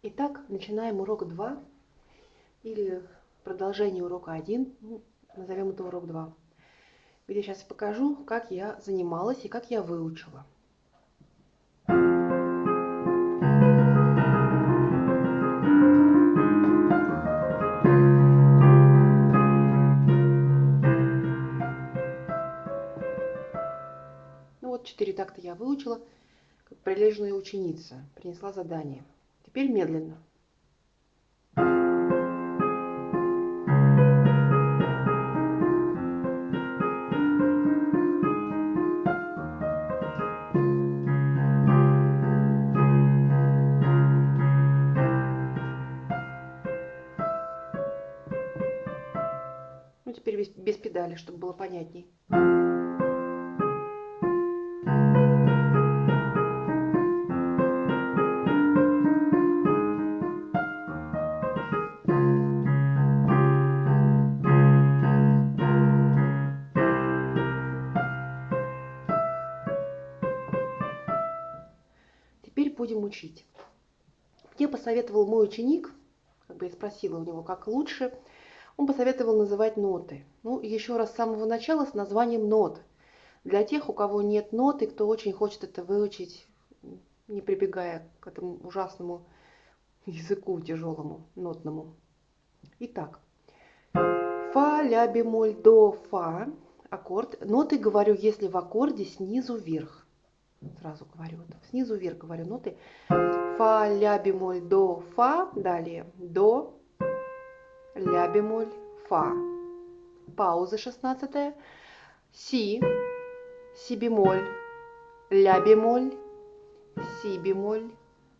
Итак, начинаем урок 2 или продолжение урока 1, ну, назовем это урок 2, где сейчас покажу, как я занималась и как я выучила. Ну вот четыре такта я выучила, как прилежная ученица, принесла задание. Теперь медленно. Ну, теперь без, без педали, чтобы было понятней. Теперь будем учить. Мне посоветовал мой ученик, как бы я спросила у него, как лучше, он посоветовал называть ноты. Ну, еще раз с самого начала с названием нот. Для тех, у кого нет ноты, кто очень хочет это выучить, не прибегая к этому ужасному языку тяжелому, нотному. Итак, фа, ля, бемоль, до, фа, аккорд. Ноты говорю, если в аккорде снизу вверх. Сразу говорю, вот, снизу вверх говорю ноты. Фа, ля, бемоль, до, фа. Далее до, ля, бемоль, фа. Пауза 16. Си, си бемоль, ля бемоль, си бемоль,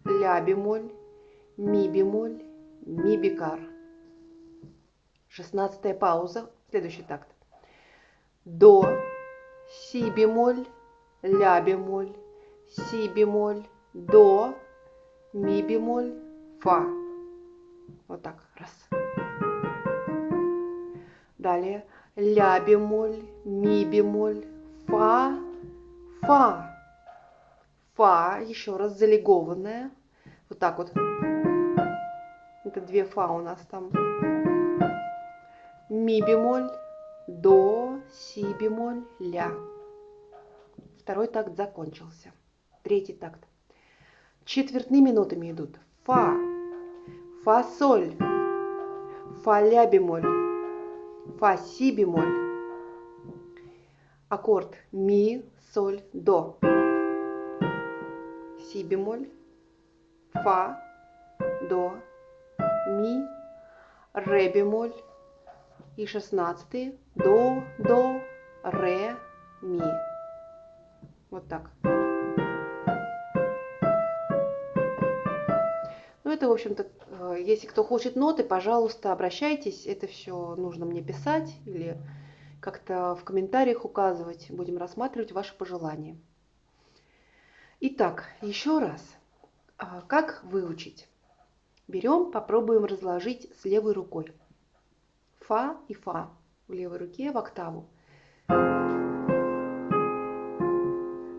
ля бемоль, ми бемоль, ми бикар. 16 пауза, следующий такт. До, си бемоль, ля бемоль, си бемоль, до, ми бемоль, фа. Вот так, раз. Далее ля бемоль, ми бемоль, фа, фа. Фа, еще раз залегованная. Вот так вот. Это две фа у нас там. Ми бемоль, до, си бемоль, ля. Второй такт закончился. Третий такт. Четвертными нотами идут фа, фа соль, фа ля бемоль, фа си бемоль. Аккорд ми, соль, до. Си бемоль, фа, до, ми, ре бемоль и шестнадцатый до, до, ре, ми. Вот так. Ну, это, в общем-то, если кто хочет ноты, пожалуйста, обращайтесь. Это все нужно мне писать или как-то в комментариях указывать. Будем рассматривать ваши пожелания. Итак, еще раз. Как выучить? Берем, попробуем разложить с левой рукой. Фа и фа в левой руке в октаву.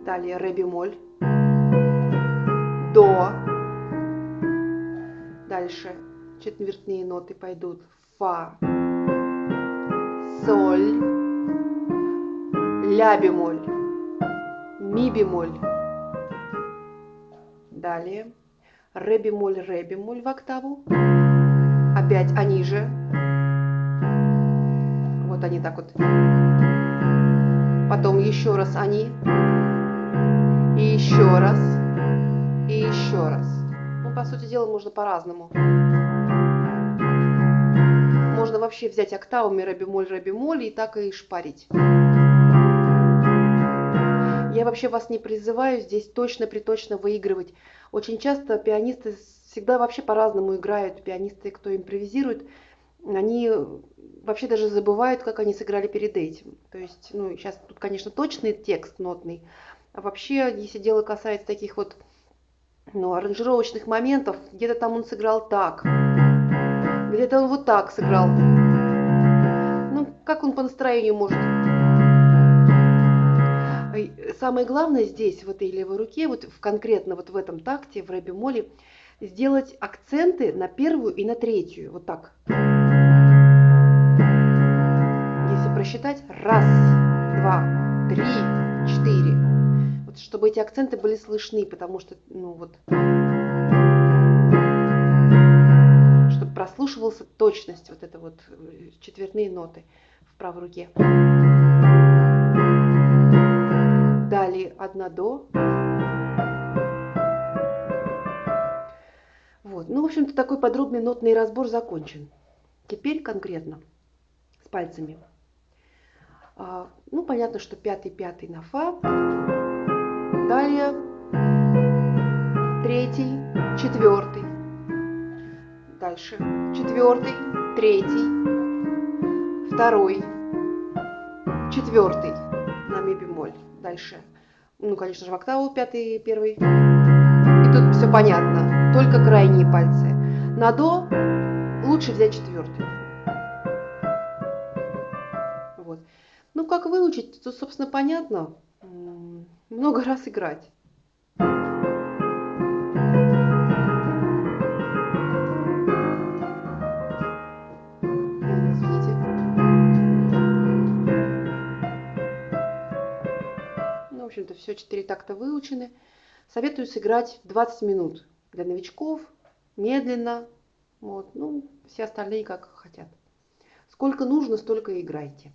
Далее ре бемоль. До. Дальше четвертные ноты пойдут фа, соль, ля бемоль, ми бемоль. Далее ре бемоль, ре бемоль в октаву. Опять они же. Вот они так вот. Потом еще раз они. И еще раз. И еще раз. Ну, по сути дела, можно по-разному. Можно вообще взять октавами ре бемоль, ре бемоль и так и шпарить. Я вообще вас не призываю здесь точно-приточно выигрывать. Очень часто пианисты всегда вообще по-разному играют. Пианисты, кто импровизирует, они вообще даже забывают, как они сыграли перед этим. То есть, ну, сейчас тут, конечно, точный текст нотный. А вообще, если дело касается таких вот ну, аранжировочных моментов, где-то там он сыграл так, где-то он вот так сыграл. Ну, как он по настроению может самое главное здесь, в этой левой руке, вот в, конкретно вот в этом такте, в ре бемоле, сделать акценты на первую и на третью. Вот так. Если просчитать. Раз, два, три, четыре. Чтобы эти акценты были слышны, потому что, ну вот, чтобы прослушивался точность, вот это вот э, четвертные ноты в правой руке. Далее одна до. Вот. Ну, в общем-то, такой подробный нотный разбор закончен. Теперь конкретно с пальцами. А, ну, понятно, что пятый, пятый на фа. Далее третий, четвертый. Дальше четвертый, третий, второй, четвертый на ми бемоль. Дальше, ну, конечно же, в октаву пятый, первый. И тут все понятно, только крайние пальцы. На до лучше взять четвертый. Вот. Ну, как выучить, тут, собственно, понятно. Много раз играть. общем-то, все четыре такта выучены. Советую сыграть 20 минут для новичков, медленно. Вот. Ну, все остальные как хотят. Сколько нужно, столько играйте.